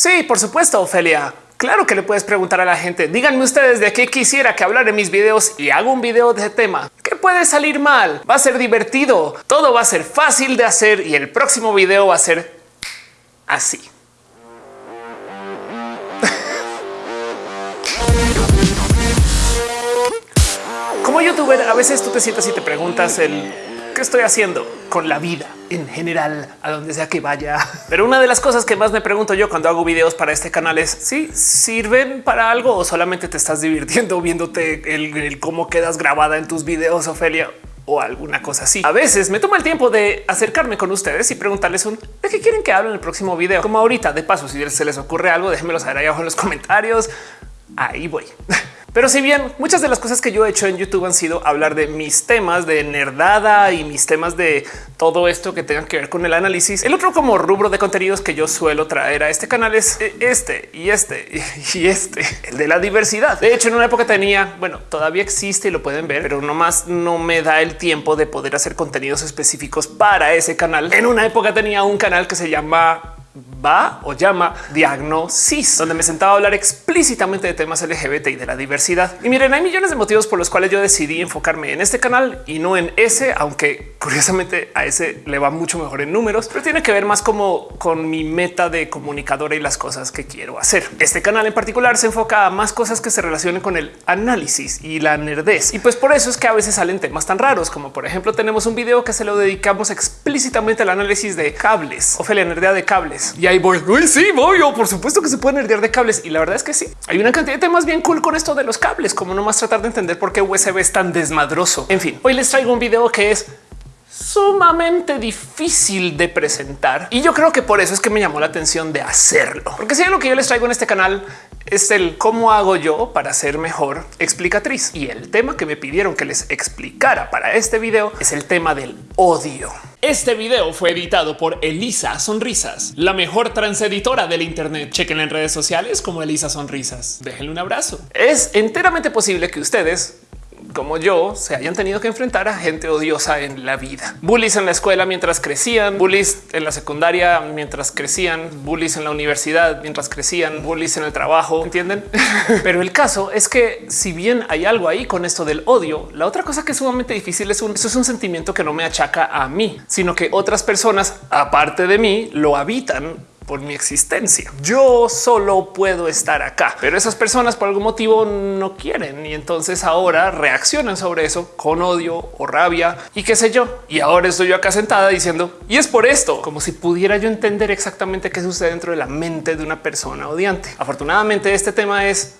Sí, por supuesto, Ofelia. Claro que le puedes preguntar a la gente. Díganme ustedes de qué quisiera que hablar en mis videos y hago un video de ese tema. ¿Qué puede salir mal? Va a ser divertido. Todo va a ser fácil de hacer y el próximo video va a ser así. Como youtuber, a veces tú te sientas y te preguntas el qué estoy haciendo con la vida en general, a donde sea que vaya. Pero una de las cosas que más me pregunto yo cuando hago videos para este canal es si sirven para algo o solamente te estás divirtiendo viéndote el, cómo quedas grabada en tus videos, Ofelia o alguna cosa así. A veces me tomo el tiempo de acercarme con ustedes y preguntarles un de qué quieren que hable en el próximo video. Como ahorita, de paso, si se les ocurre algo, déjenmelo saber ahí abajo en los comentarios. Ahí voy. Pero si bien muchas de las cosas que yo he hecho en YouTube han sido hablar de mis temas de nerdada y mis temas de todo esto que tengan que ver con el análisis, el otro como rubro de contenidos que yo suelo traer a este canal es eh, este y este y este, el de la diversidad. De hecho, en una época tenía, bueno, todavía existe y lo pueden ver, pero nomás no me da el tiempo de poder hacer contenidos específicos para ese canal. En una época tenía un canal que se llama va o llama Diagnosis, donde me sentaba a hablar explícitamente de temas LGBT y de la diversidad. Y miren, hay millones de motivos por los cuales yo decidí enfocarme en este canal y no en ese, aunque curiosamente a ese le va mucho mejor en números, pero tiene que ver más como con mi meta de comunicadora y las cosas que quiero hacer. Este canal en particular se enfoca a más cosas que se relacionen con el análisis y la nerdez. Y pues por eso es que a veces salen temas tan raros, como por ejemplo tenemos un video que se lo dedicamos explícitamente al análisis de cables, Ofelia Nerdea de cables y ahí voy. Uy, sí, voy. O por supuesto que se pueden herdear de cables. Y la verdad es que sí. Hay una cantidad de temas bien cool con esto de los cables, como nomás tratar de entender por qué USB es tan desmadroso. En fin, hoy les traigo un video que es sumamente difícil de presentar y yo creo que por eso es que me llamó la atención de hacerlo, porque si lo que yo les traigo en este canal es el cómo hago yo para ser mejor explicatriz y el tema que me pidieron que les explicara para este video es el tema del odio. Este video fue editado por Elisa Sonrisas, la mejor transeditora del Internet. Chequen en redes sociales como Elisa Sonrisas. Déjenle un abrazo. Es enteramente posible que ustedes como yo se hayan tenido que enfrentar a gente odiosa en la vida. Bullies en la escuela mientras crecían, bullies en la secundaria mientras crecían, bullies en la universidad mientras crecían, bullies en el trabajo, ¿entienden? Pero el caso es que si bien hay algo ahí con esto del odio, la otra cosa que es sumamente difícil es un, eso es un sentimiento que no me achaca a mí, sino que otras personas aparte de mí lo habitan por mi existencia. Yo solo puedo estar acá, pero esas personas por algún motivo no quieren y entonces ahora reaccionan sobre eso con odio o rabia y qué sé yo. Y ahora estoy yo acá sentada diciendo y es por esto, como si pudiera yo entender exactamente qué sucede dentro de la mente de una persona odiante. Afortunadamente este tema es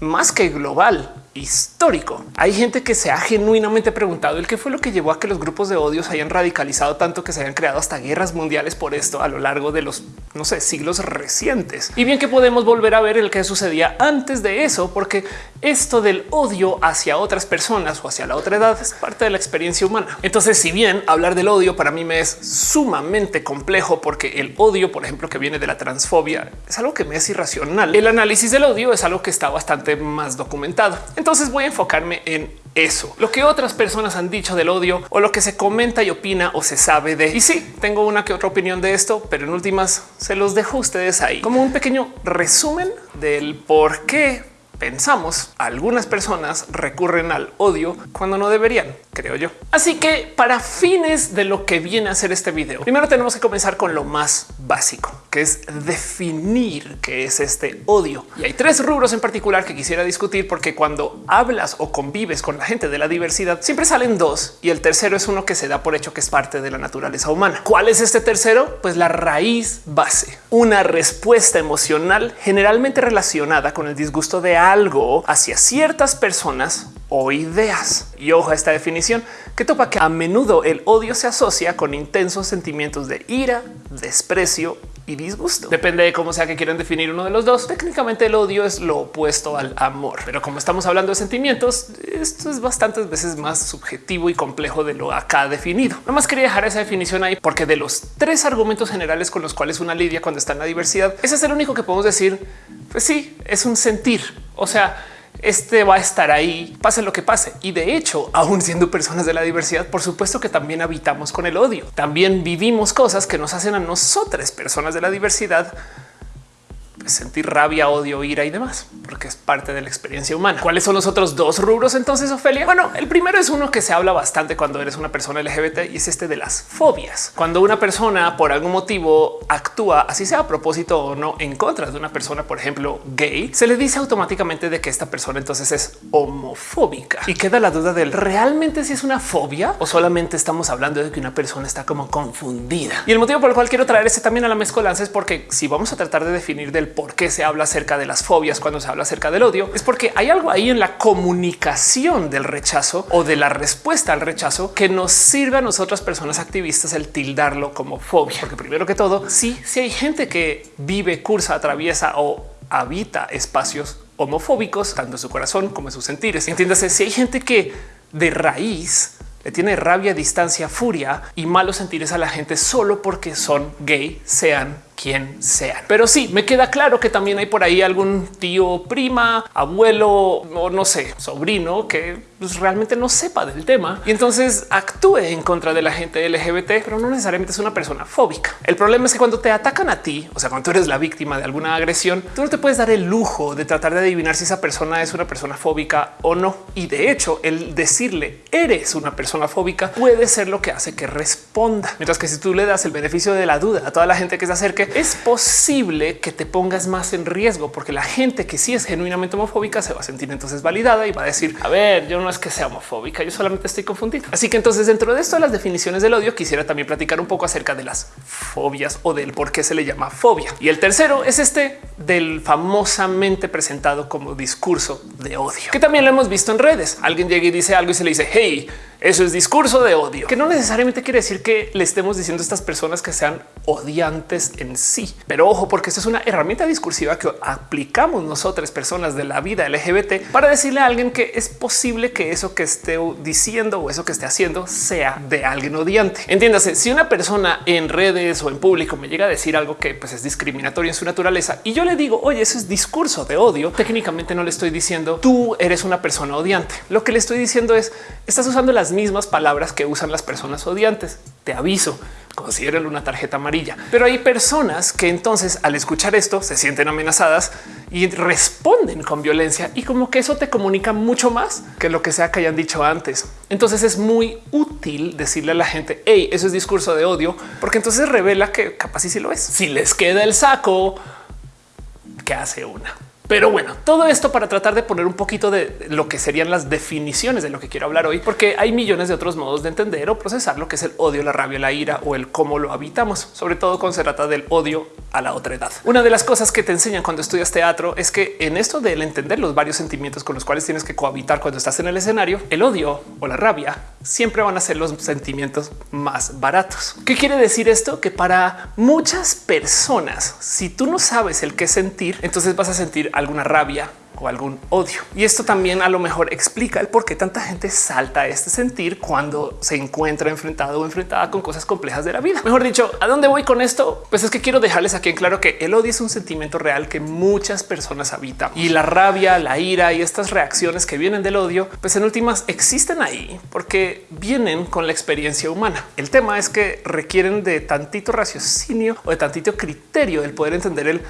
más que global histórico. Hay gente que se ha genuinamente preguntado el qué fue lo que llevó a que los grupos de odio se hayan radicalizado tanto que se hayan creado hasta guerras mundiales por esto a lo largo de los no sé, siglos recientes. Y bien que podemos volver a ver el que sucedía antes de eso, porque esto del odio hacia otras personas o hacia la otra edad es parte de la experiencia humana. Entonces, si bien hablar del odio para mí me es sumamente complejo, porque el odio, por ejemplo, que viene de la transfobia, es algo que me es irracional. El análisis del odio es algo que está bastante más documentado. Entonces voy a enfocarme en eso, lo que otras personas han dicho del odio o lo que se comenta y opina o se sabe de. Y sí, tengo una que otra opinión de esto, pero en últimas se los dejo ustedes ahí como un pequeño resumen del por qué pensamos algunas personas recurren al odio cuando no deberían, creo yo. Así que para fines de lo que viene a ser este video, primero tenemos que comenzar con lo más básico, que es definir qué es este odio. Y hay tres rubros en particular que quisiera discutir porque cuando hablas o convives con la gente de la diversidad, siempre salen dos y el tercero es uno que se da por hecho que es parte de la naturaleza humana. ¿Cuál es este tercero? Pues la raíz base, una respuesta emocional generalmente relacionada con el disgusto de algo hacia ciertas personas o ideas. Y ojo a esta definición que topa que a menudo el odio se asocia con intensos sentimientos de ira, desprecio y disgusto. Depende de cómo sea que quieran definir uno de los dos. Técnicamente el odio es lo opuesto al amor, pero como estamos hablando de sentimientos, esto es bastantes veces más subjetivo y complejo de lo acá definido. No más quería dejar esa definición ahí porque de los tres argumentos generales con los cuales una lidia cuando está en la diversidad, ese es el único que podemos decir. Pues sí, es un sentir. O sea, este va a estar ahí, pase lo que pase. Y de hecho, aún siendo personas de la diversidad, por supuesto que también habitamos con el odio. También vivimos cosas que nos hacen a nosotras, personas de la diversidad, sentir rabia, odio, ira y demás, porque es parte de la experiencia humana. ¿Cuáles son los otros dos rubros entonces, Ofelia? Bueno, el primero es uno que se habla bastante cuando eres una persona LGBT y es este de las fobias. Cuando una persona por algún motivo actúa, así sea a propósito o no, en contra de una persona, por ejemplo, gay, se le dice automáticamente de que esta persona entonces es homofóbica y queda la duda del realmente si es una fobia o solamente estamos hablando de que una persona está como confundida. Y el motivo por el cual quiero traer ese también a la mezcolanza es porque si vamos a tratar de definir del por qué se habla acerca de las fobias cuando se habla acerca del odio, es porque hay algo ahí en la comunicación del rechazo o de la respuesta al rechazo que nos sirve a nosotras personas activistas el tildarlo como fobia. Porque primero que todo, sí, si hay gente que vive, cursa, atraviesa o habita espacios homofóbicos, tanto en su corazón como en sus sentires. Entiéndase, si hay gente que de raíz le tiene rabia, distancia, furia y malos sentires a la gente solo porque son gay, sean quien sean. Pero sí, me queda claro que también hay por ahí algún tío, prima, abuelo o no sé, sobrino que pues, realmente no sepa del tema y entonces actúe en contra de la gente LGBT, pero no necesariamente es una persona fóbica. El problema es que cuando te atacan a ti, o sea, cuando tú eres la víctima de alguna agresión, tú no te puedes dar el lujo de tratar de adivinar si esa persona es una persona fóbica o no. Y de hecho, el decirle eres una persona fóbica puede ser lo que hace que responda. Mientras que si tú le das el beneficio de la duda a toda la gente que se acerque, es posible que te pongas más en riesgo porque la gente que sí es genuinamente homofóbica se va a sentir entonces validada y va a decir, a ver, yo no es que sea homofóbica, yo solamente estoy confundida. Así que entonces dentro de esto las definiciones del odio quisiera también platicar un poco acerca de las fobias o del por qué se le llama fobia. Y el tercero es este del famosamente presentado como discurso de odio, que también lo hemos visto en redes. Alguien llega y dice algo y se le dice, hey, eso es discurso de odio, que no necesariamente quiere decir que le estemos diciendo a estas personas que sean odiantes en sí. Pero ojo, porque esto es una herramienta discursiva que aplicamos nosotras personas de la vida LGBT para decirle a alguien que es posible que eso que esté diciendo o eso que esté haciendo sea de alguien odiante. Entiéndase, si una persona en redes o en público me llega a decir algo que pues, es discriminatorio en su naturaleza y yo le digo, oye, eso es discurso de odio, técnicamente no le estoy diciendo tú eres una persona odiante. Lo que le estoy diciendo es estás usando las mismas palabras que usan las personas odiantes. Te aviso, considérenlo una tarjeta amarilla. Pero hay personas que entonces al escuchar esto se sienten amenazadas y responden con violencia y como que eso te comunica mucho más que lo que sea que hayan dicho antes. Entonces es muy útil decirle a la gente, hey, eso es discurso de odio, porque entonces revela que capaz y si lo es. Si les queda el saco, ¿qué hace una? Pero bueno, todo esto para tratar de poner un poquito de lo que serían las definiciones de lo que quiero hablar hoy, porque hay millones de otros modos de entender o procesar lo que es el odio, la rabia, la ira o el cómo lo habitamos, sobre todo cuando se trata del odio a la otra edad. Una de las cosas que te enseñan cuando estudias teatro es que en esto del entender los varios sentimientos con los cuales tienes que cohabitar cuando estás en el escenario, el odio o la rabia siempre van a ser los sentimientos más baratos. ¿Qué quiere decir esto? Que para muchas personas, si tú no sabes el qué sentir, entonces vas a sentir alguna rabia o algún odio. Y esto también a lo mejor explica el por qué tanta gente salta este sentir cuando se encuentra enfrentado o enfrentada con cosas complejas de la vida. Mejor dicho, ¿a dónde voy con esto? Pues es que quiero dejarles aquí en claro que el odio es un sentimiento real que muchas personas habitan y la rabia, la ira y estas reacciones que vienen del odio, pues en últimas existen ahí porque vienen con la experiencia humana. El tema es que requieren de tantito raciocinio o de tantito criterio el poder entender el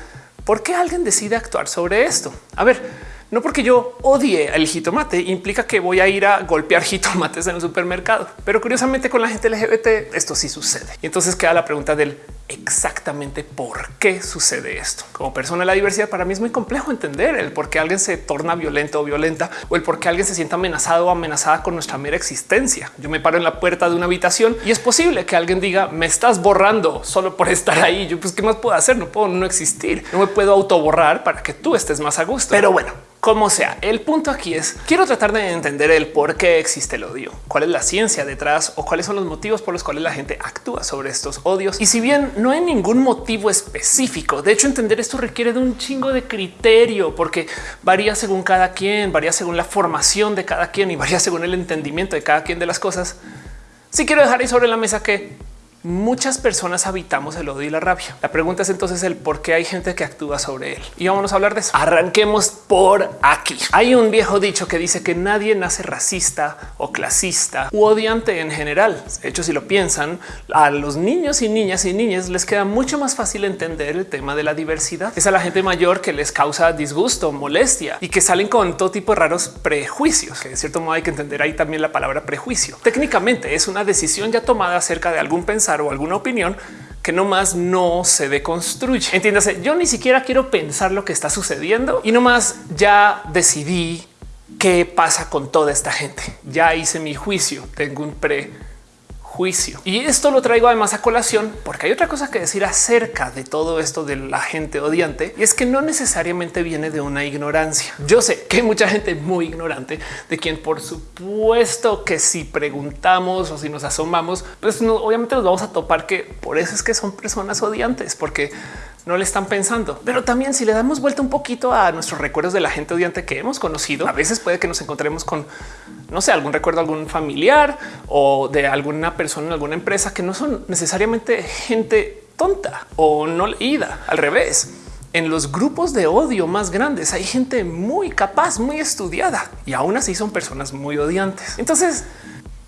¿Por qué alguien decide actuar sobre esto? A ver, no porque yo odie el jitomate implica que voy a ir a golpear jitomates en el supermercado, pero curiosamente con la gente LGBT esto sí sucede. Y entonces queda la pregunta del exactamente por qué sucede esto. Como persona de la diversidad, para mí es muy complejo entender el por qué alguien se torna violento o violenta o el por qué alguien se sienta amenazado o amenazada con nuestra mera existencia. Yo me paro en la puerta de una habitación y es posible que alguien diga me estás borrando solo por estar ahí. Yo pues qué más puedo hacer? No puedo no existir. No me puedo autoborrar para que tú estés más a gusto. Pero bueno, como sea, el punto aquí es quiero tratar de entender el por qué existe el odio, cuál es la ciencia detrás o cuáles son los motivos por los cuales la gente actúa sobre estos odios. Y si bien no hay ningún motivo específico, de hecho entender esto requiere de un chingo de criterio porque varía según cada quien, varía según la formación de cada quien y varía según el entendimiento de cada quien de las cosas. Si quiero dejar ahí sobre la mesa que muchas personas habitamos el odio y la rabia. La pregunta es entonces el por qué hay gente que actúa sobre él. Y vámonos a hablar de eso. Arranquemos por aquí. Hay un viejo dicho que dice que nadie nace racista o clasista u odiante en general. De hecho, si lo piensan, a los niños y niñas y niñas les queda mucho más fácil entender el tema de la diversidad. Es a la gente mayor que les causa disgusto, molestia y que salen con todo tipo de raros prejuicios, que de cierto modo hay que entender ahí también la palabra prejuicio. Técnicamente es una decisión ya tomada acerca de algún pensamiento o alguna opinión que nomás no se deconstruye. Entiéndase, yo ni siquiera quiero pensar lo que está sucediendo y nomás ya decidí qué pasa con toda esta gente. Ya hice mi juicio, tengo un pre juicio. Y esto lo traigo además a colación porque hay otra cosa que decir acerca de todo esto de la gente odiante y es que no necesariamente viene de una ignorancia. Yo sé que hay mucha gente muy ignorante de quien por supuesto que si preguntamos o si nos asomamos, pues no, obviamente nos vamos a topar que por eso es que son personas odiantes, porque no le están pensando. Pero también si le damos vuelta un poquito a nuestros recuerdos de la gente odiante que hemos conocido, a veces puede que nos encontremos con, no sé, algún recuerdo, algún familiar o de alguna persona en alguna empresa que no son necesariamente gente tonta o no leída. Al revés, en los grupos de odio más grandes hay gente muy capaz, muy estudiada y aún así son personas muy odiantes. Entonces,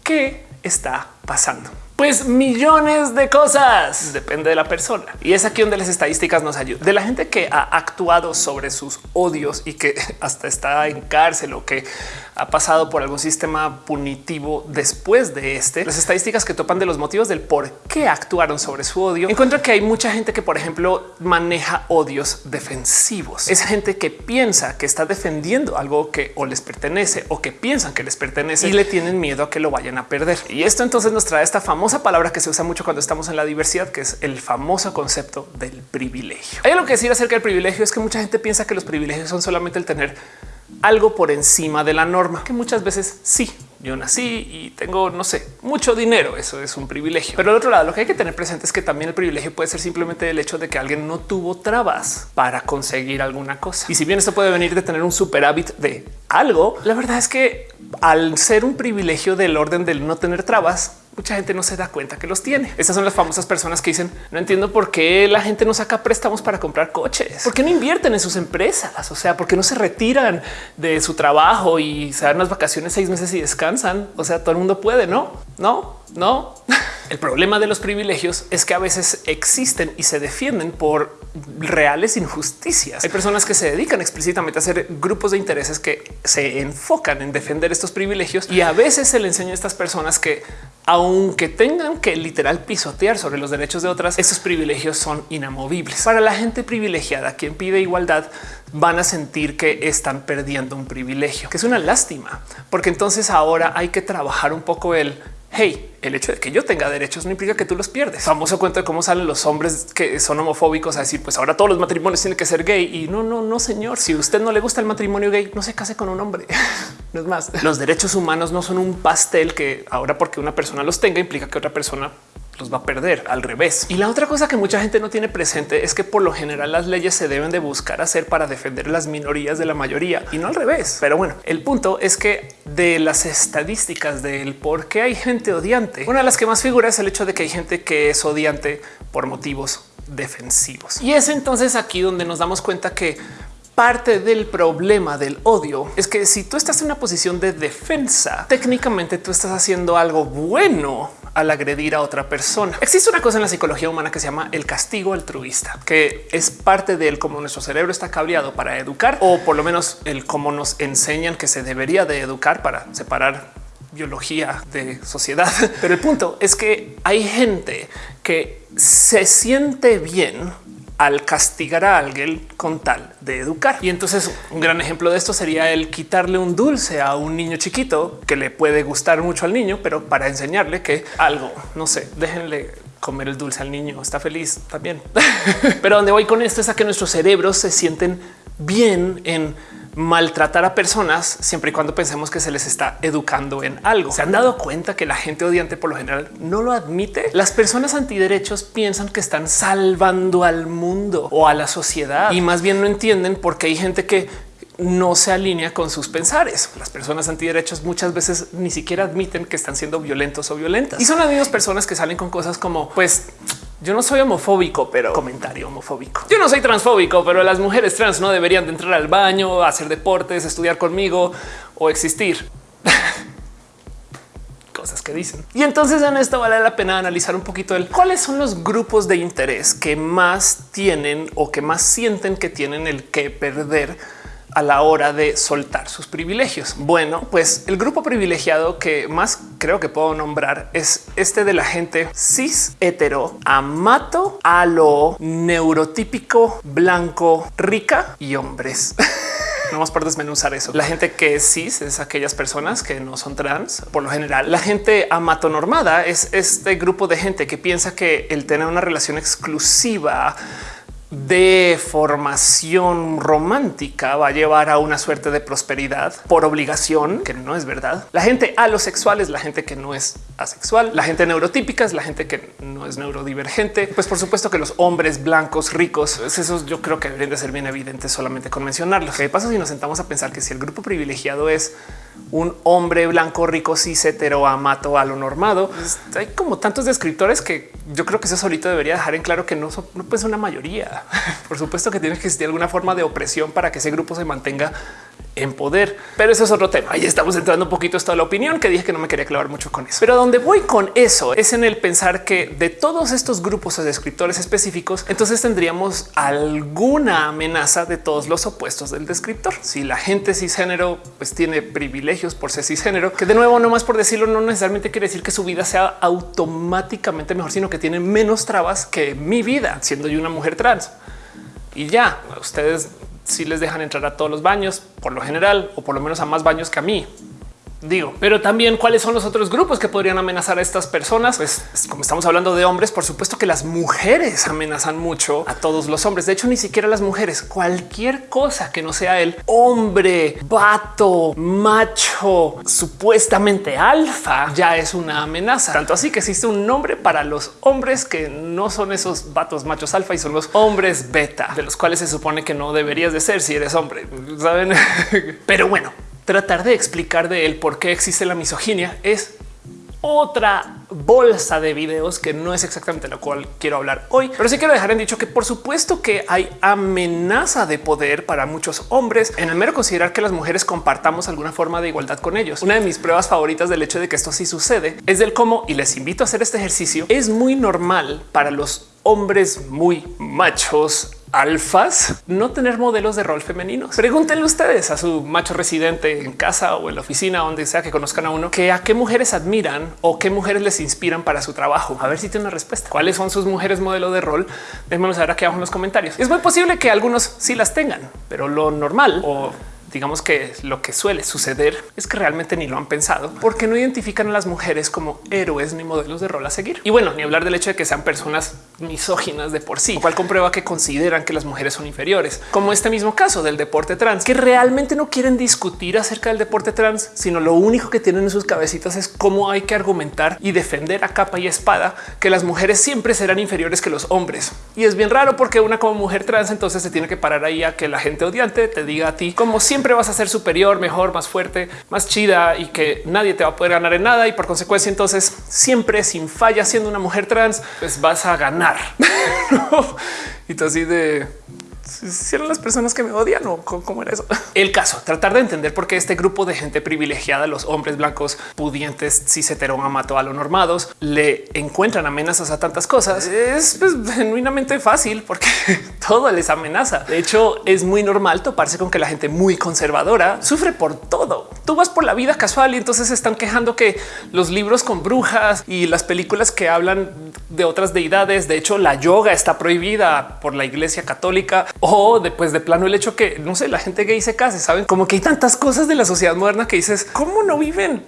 ¿qué está pasando? Pues millones de cosas. Depende de la persona. Y es aquí donde las estadísticas nos ayudan. De la gente que ha actuado sobre sus odios y que hasta está en cárcel o que ha pasado por algún sistema punitivo después de este, las estadísticas que topan de los motivos del por qué actuaron sobre su odio, encuentro que hay mucha gente que, por ejemplo, maneja odios defensivos. Es gente que piensa que está defendiendo algo que o les pertenece o que piensan que les pertenece y le tienen miedo a que lo vayan a perder. Y esto entonces nos trae esta famosa palabra que se usa mucho cuando estamos en la diversidad, que es el famoso concepto del privilegio. Hay algo que decir acerca del privilegio es que mucha gente piensa que los privilegios son solamente el tener algo por encima de la norma, que muchas veces sí. Yo nací y tengo, no sé, mucho dinero. Eso es un privilegio. Pero al otro lado, lo que hay que tener presente es que también el privilegio puede ser simplemente el hecho de que alguien no tuvo trabas para conseguir alguna cosa. Y si bien esto puede venir de tener un superávit de algo, la verdad es que al ser un privilegio del orden del no tener trabas, mucha gente no se da cuenta que los tiene. Estas son las famosas personas que dicen no entiendo por qué la gente no saca préstamos para comprar coches, por qué no invierten en sus empresas, o sea, por qué no se retiran de su trabajo y se dan las vacaciones seis meses y descansan. O sea, todo el mundo puede, no, no, no. El problema de los privilegios es que a veces existen y se defienden por reales injusticias. Hay personas que se dedican explícitamente a hacer grupos de intereses que se enfocan en defender estos privilegios y a veces se le enseña a estas personas que aunque tengan que literal pisotear sobre los derechos de otras, esos privilegios son inamovibles. Para la gente privilegiada, quien pide igualdad, van a sentir que están perdiendo un privilegio, que es una lástima, porque entonces ahora hay que trabajar un poco el hey, el hecho de que yo tenga derechos no implica que tú los pierdes. Famoso cuento de cómo salen los hombres que son homofóbicos a decir, pues ahora todos los matrimonios tienen que ser gay. Y no, no, no, señor. Si usted no le gusta el matrimonio gay, no se case con un hombre. no es más. Los derechos humanos no son un pastel que ahora porque una persona los tenga implica que otra persona los va a perder al revés. Y la otra cosa que mucha gente no tiene presente es que por lo general las leyes se deben de buscar hacer para defender las minorías de la mayoría y no al revés. Pero bueno, el punto es que de las estadísticas del por qué hay gente odiante, una de las que más figura es el hecho de que hay gente que es odiante por motivos defensivos. Y es entonces aquí donde nos damos cuenta que parte del problema del odio es que si tú estás en una posición de defensa, técnicamente tú estás haciendo algo bueno al agredir a otra persona. Existe una cosa en la psicología humana que se llama el castigo altruista, que es parte del cómo nuestro cerebro está cableado para educar o por lo menos el cómo nos enseñan que se debería de educar para separar biología de sociedad. Pero el punto es que hay gente que se siente bien al castigar a alguien con tal de educar. Y entonces un gran ejemplo de esto sería el quitarle un dulce a un niño chiquito que le puede gustar mucho al niño, pero para enseñarle que algo, no sé, déjenle comer el dulce al niño, está feliz también. pero donde voy con esto es a que nuestros cerebros se sienten bien en maltratar a personas siempre y cuando pensemos que se les está educando en algo. Se han dado cuenta que la gente odiante por lo general no lo admite. Las personas antiderechos piensan que están salvando al mundo o a la sociedad y más bien no entienden porque hay gente que no se alinea con sus pensares. Las personas antiderechos muchas veces ni siquiera admiten que están siendo violentos o violentas y son las mismas personas que salen con cosas como pues yo no soy homofóbico, pero comentario homofóbico. Yo no soy transfóbico, pero las mujeres trans no deberían de entrar al baño, hacer deportes, estudiar conmigo o existir. cosas que dicen. Y entonces en esto vale la pena analizar un poquito el cuáles son los grupos de interés que más tienen o que más sienten que tienen el que perder a la hora de soltar sus privilegios. Bueno, pues el grupo privilegiado que más creo que puedo nombrar es este de la gente cis, hetero, amato, a lo neurotípico, blanco, rica y hombres. no vamos por desmenuzar eso. La gente que es cis es aquellas personas que no son trans. Por lo general, la gente amatonormada es este grupo de gente que piensa que el tener una relación exclusiva de formación romántica va a llevar a una suerte de prosperidad por obligación, que no es verdad. La gente alosexual es la gente que no es asexual. La gente neurotípica es la gente que no es neurodivergente. Pues por supuesto que los hombres blancos ricos, pues esos yo creo que deberían de ser bien evidentes solamente con mencionarlos. ¿Qué pasa si nos sentamos a pensar que si el grupo privilegiado es un hombre blanco, rico, cis, hetero, amato, a lo normado. Pues, hay como tantos descriptores que yo creo que eso solito debería dejar en claro que no, son, no puede ser una mayoría. Por supuesto que tiene que existir alguna forma de opresión para que ese grupo se mantenga en poder. Pero eso es otro tema. Ahí estamos entrando un poquito de la opinión que dije que no me quería clavar mucho con eso. Pero donde voy con eso es en el pensar que de todos estos grupos de descriptores específicos, entonces tendríamos alguna amenaza de todos los opuestos del descriptor. Si la gente cisgénero pues tiene privilegios por ser cisgénero, que de nuevo, no más por decirlo, no necesariamente quiere decir que su vida sea automáticamente mejor, sino que tiene menos trabas que mi vida siendo yo una mujer trans. Y ya ustedes si les dejan entrar a todos los baños por lo general, o por lo menos a más baños que a mí. Digo, pero también cuáles son los otros grupos que podrían amenazar a estas personas. Pues como estamos hablando de hombres, por supuesto que las mujeres amenazan mucho a todos los hombres. De hecho, ni siquiera las mujeres, cualquier cosa que no sea el hombre, vato, macho, supuestamente alfa, ya es una amenaza. Tanto así que existe un nombre para los hombres que no son esos vatos machos alfa y son los hombres beta, de los cuales se supone que no deberías de ser si eres hombre. Saben, pero bueno, tratar de explicar de él por qué existe la misoginia es otra bolsa de videos que no es exactamente lo cual quiero hablar hoy, pero sí quiero dejar en dicho que por supuesto que hay amenaza de poder para muchos hombres en el mero considerar que las mujeres compartamos alguna forma de igualdad con ellos. Una de mis pruebas favoritas del hecho de que esto sí sucede es del cómo y les invito a hacer este ejercicio. Es muy normal para los hombres muy machos alfas no tener modelos de rol femeninos. Pregúntenle ustedes a su macho residente en casa o en la oficina, donde sea que conozcan a uno, que a qué mujeres admiran o qué mujeres les inspiran para su trabajo. A ver si tiene una respuesta. ¿Cuáles son sus mujeres modelo de rol? Déjenmelo saber aquí abajo en los comentarios. Es muy posible que algunos sí las tengan, pero lo normal o digamos que lo que suele suceder es que realmente ni lo han pensado porque no identifican a las mujeres como héroes ni modelos de rol a seguir. Y bueno, ni hablar del hecho de que sean personas misóginas de por sí, lo cual comprueba que consideran que las mujeres son inferiores, como este mismo caso del deporte trans, que realmente no quieren discutir acerca del deporte trans, sino lo único que tienen en sus cabecitas es cómo hay que argumentar y defender a capa y espada que las mujeres siempre serán inferiores que los hombres. Y es bien raro porque una como mujer trans entonces se tiene que parar ahí a que la gente odiante te diga a ti como siempre siempre vas a ser superior, mejor, más fuerte, más chida y que nadie te va a poder ganar en nada. Y por consecuencia, entonces siempre sin falla, siendo una mujer trans, pues vas a ganar. y tú así de si eran las personas que me odian o cómo era eso. El caso, tratar de entender por qué este grupo de gente privilegiada, los hombres blancos pudientes, cis amato a lo normados, le encuentran amenazas a tantas cosas. Es pues, genuinamente fácil porque todo les amenaza. De hecho, es muy normal toparse con que la gente muy conservadora sufre por todo. Tú vas por la vida casual y entonces están quejando que los libros con brujas y las películas que hablan de otras deidades, de hecho, la yoga está prohibida por la iglesia católica o después de plano el hecho que no sé, la gente gay se case, saben como que hay tantas cosas de la sociedad moderna que dices cómo no viven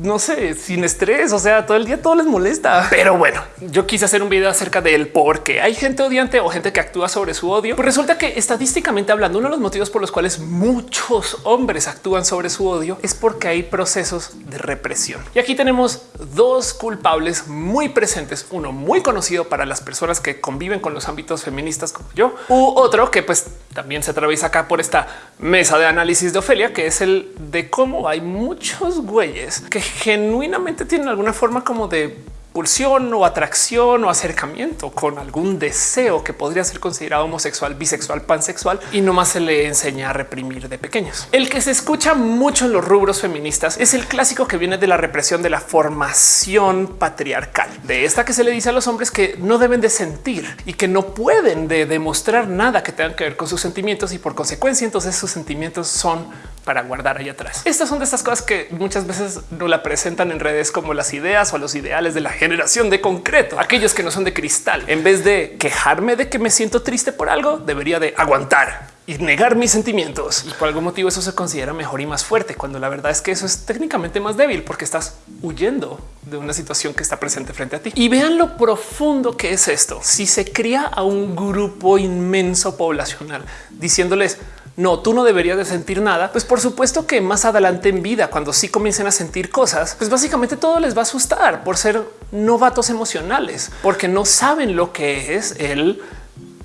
no sé, sin estrés. O sea, todo el día todo les molesta. Pero bueno, yo quise hacer un video acerca del por qué hay gente odiante o gente que actúa sobre su odio. Pues resulta que estadísticamente hablando, uno de los motivos por los cuales muchos hombres actúan sobre su odio es porque hay procesos de represión. Y aquí tenemos dos culpables muy presentes. Uno muy conocido para las personas que conviven con los ámbitos feministas como yo, u otro que pues también se atraviesa acá por esta mesa de análisis de Ofelia, que es el de cómo hay muchos güeyes que genuinamente tienen alguna forma como de pulsión o atracción o acercamiento con algún deseo que podría ser considerado homosexual, bisexual, pansexual y no más se le enseña a reprimir de pequeños. El que se escucha mucho en los rubros feministas es el clásico que viene de la represión de la formación patriarcal, de esta que se le dice a los hombres que no deben de sentir y que no pueden de demostrar nada que tengan que ver con sus sentimientos y por consecuencia entonces sus sentimientos son para guardar ahí atrás. Estas son de estas cosas que muchas veces no la presentan en redes como las ideas o los ideales de la generación de concreto, aquellos que no son de cristal. En vez de quejarme de que me siento triste por algo, debería de aguantar y negar mis sentimientos. Y por algún motivo eso se considera mejor y más fuerte, cuando la verdad es que eso es técnicamente más débil porque estás huyendo de una situación que está presente frente a ti. Y vean lo profundo que es esto. Si se cría a un grupo inmenso poblacional diciéndoles no, tú no deberías de sentir nada, pues por supuesto que más adelante en vida, cuando sí comiencen a sentir cosas, pues básicamente todo les va a asustar por ser novatos emocionales, porque no saben lo que es el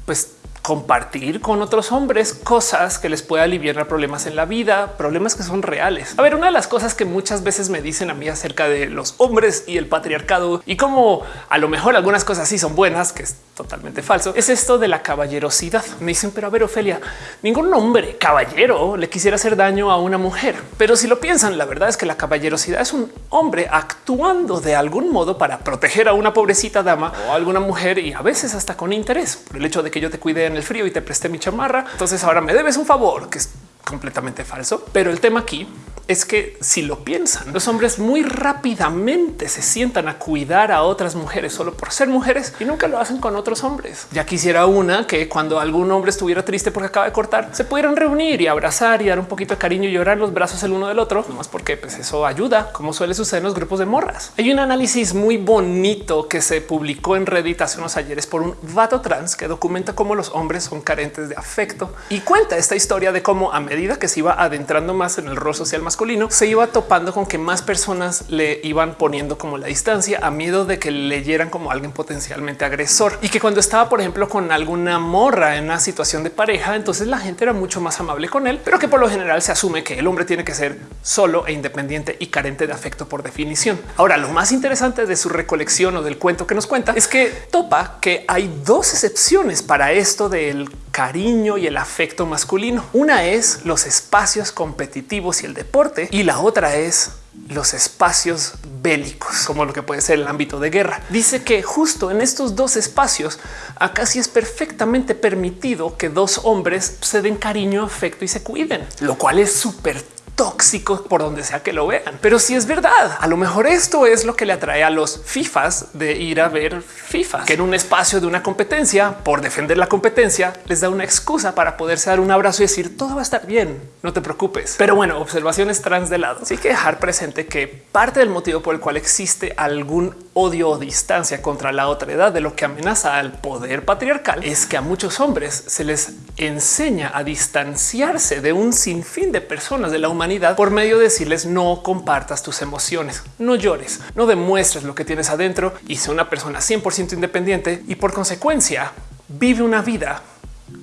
pues compartir con otros hombres cosas que les pueda aliviar problemas en la vida, problemas que son reales. A ver, una de las cosas que muchas veces me dicen a mí acerca de los hombres y el patriarcado y cómo a lo mejor algunas cosas sí son buenas, que es totalmente falso, es esto de la caballerosidad. Me dicen, pero a ver, Ofelia, ningún hombre caballero le quisiera hacer daño a una mujer. Pero si lo piensan, la verdad es que la caballerosidad es un hombre actuando de algún modo para proteger a una pobrecita dama o a alguna mujer y a veces hasta con interés por el hecho de que yo te cuide el frío y te presté mi chamarra. Entonces ahora me debes un favor que es completamente falso. Pero el tema aquí es que si lo piensan, los hombres muy rápidamente se sientan a cuidar a otras mujeres solo por ser mujeres y nunca lo hacen con otros hombres. Ya quisiera una que cuando algún hombre estuviera triste porque acaba de cortar, se pudieran reunir y abrazar y dar un poquito de cariño y llorar los brazos el uno del otro, más porque pues eso ayuda, como suele suceder en los grupos de morras. Hay un análisis muy bonito que se publicó en Reddit hace unos ayeres por un vato trans que documenta cómo los hombres son carentes de afecto y cuenta esta historia de cómo a medida que se iba adentrando más en el rol social más se iba topando con que más personas le iban poniendo como la distancia a miedo de que leyeran como alguien potencialmente agresor y que cuando estaba, por ejemplo, con alguna morra en una situación de pareja, entonces la gente era mucho más amable con él, pero que por lo general se asume que el hombre tiene que ser solo e independiente y carente de afecto por definición. Ahora, lo más interesante de su recolección o del cuento que nos cuenta es que topa que hay dos excepciones para esto del cariño y el afecto masculino. Una es los espacios competitivos y el deporte y la otra es los espacios bélicos, como lo que puede ser el ámbito de guerra. Dice que justo en estos dos espacios, acá sí es perfectamente permitido que dos hombres se den cariño, afecto y se cuiden, lo cual es súper tóxico por donde sea que lo vean. Pero si es verdad, a lo mejor esto es lo que le atrae a los FIFAs de ir a ver FIFA, que en un espacio de una competencia, por defender la competencia, les da una excusa para poderse dar un abrazo y decir todo va a estar bien, no te preocupes. Pero bueno, observaciones trans de lado. Sí que dejar presente que parte del motivo por el cual existe algún odio o distancia contra la otra edad de lo que amenaza al poder patriarcal es que a muchos hombres se les enseña a distanciarse de un sinfín de personas de la humanidad por medio de decirles no compartas tus emociones, no llores, no demuestres lo que tienes adentro y sea una persona 100% independiente y por consecuencia vive una vida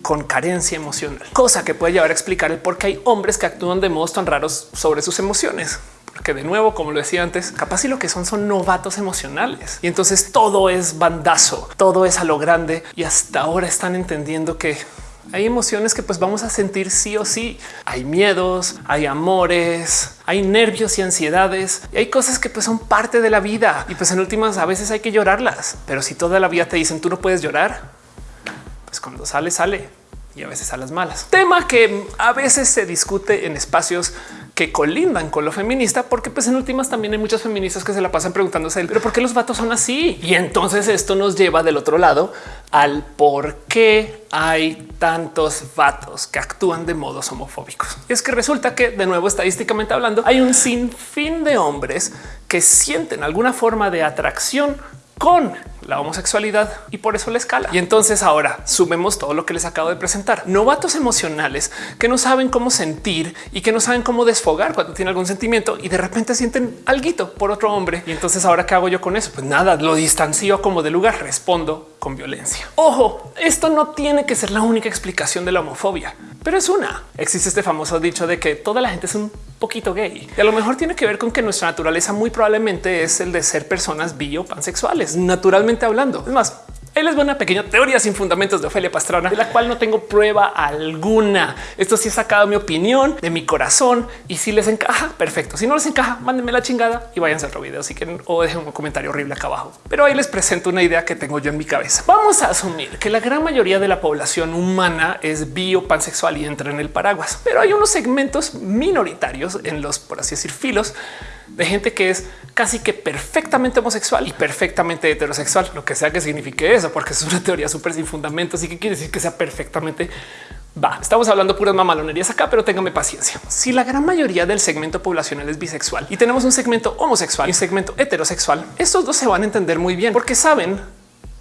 con carencia emocional, cosa que puede llevar a explicar el por qué hay hombres que actúan de modos tan raros sobre sus emociones. Porque de nuevo, como lo decía antes, capaz y lo que son son novatos emocionales. Y entonces todo es bandazo, todo es a lo grande y hasta ahora están entendiendo que hay emociones que pues vamos a sentir sí o sí. Hay miedos, hay amores, hay nervios y ansiedades y hay cosas que pues son parte de la vida y pues en últimas a veces hay que llorarlas. Pero si toda la vida te dicen tú no puedes llorar, pues cuando sale, sale y a veces a las malas. Tema que a veces se discute en espacios que colindan con lo feminista, porque pues en últimas también hay muchas feministas que se la pasan preguntándose, pero ¿por qué los vatos son así? Y entonces esto nos lleva del otro lado al por qué hay tantos vatos que actúan de modos homofóbicos. Es que resulta que de nuevo estadísticamente hablando hay un sinfín de hombres que sienten alguna forma de atracción con la homosexualidad y por eso la escala. Y entonces ahora sumemos todo lo que les acabo de presentar. Novatos emocionales que no saben cómo sentir y que no saben cómo desfogar cuando tienen algún sentimiento y de repente sienten algo por otro hombre. Y entonces ahora qué hago yo con eso? Pues nada, lo distancio como de lugar, respondo con violencia. Ojo, esto no tiene que ser la única explicación de la homofobia, pero es una. Existe este famoso dicho de que toda la gente es un poquito gay y a lo mejor tiene que ver con que nuestra naturaleza muy probablemente es el de ser personas bi o pansexuales, naturalmente hablando. Es más, él les va una pequeña teoría sin fundamentos de Ofelia Pastrana, de la cual no tengo prueba alguna. Esto sí he sacado mi opinión de mi corazón y si les encaja, perfecto. Si no les encaja, mándenme la chingada y váyanse a otro video si quieren o dejen un comentario horrible acá abajo. Pero ahí les presento una idea que tengo yo en mi cabeza. Vamos a asumir que la gran mayoría de la población humana es bio pansexual y entra en el paraguas, pero hay unos segmentos minoritarios en los, por así decir, filos de gente que es casi que perfectamente homosexual y perfectamente heterosexual, lo que sea que signifique eso, porque es una teoría súper sin fundamentos y que quiere decir que sea perfectamente Va, estamos hablando puras mamalonerías acá, pero téngame paciencia. Si la gran mayoría del segmento poblacional es bisexual y tenemos un segmento homosexual y un segmento heterosexual, estos dos se van a entender muy bien porque saben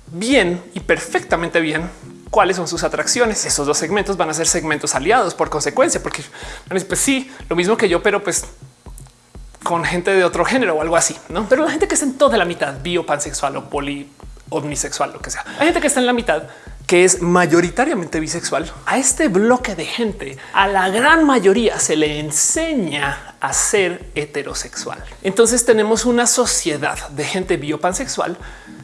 bien y perfectamente bien cuáles son sus atracciones. Esos dos segmentos van a ser segmentos aliados por consecuencia, porque pues sí, lo mismo que yo, pero pues con gente de otro género o algo así, no? Pero la gente que está en toda la mitad, bio, pansexual o poli omnisexual, lo que sea. Hay gente que está en la mitad que es mayoritariamente bisexual. A este bloque de gente, a la gran mayoría se le enseña a ser heterosexual. Entonces tenemos una sociedad de gente biopansexual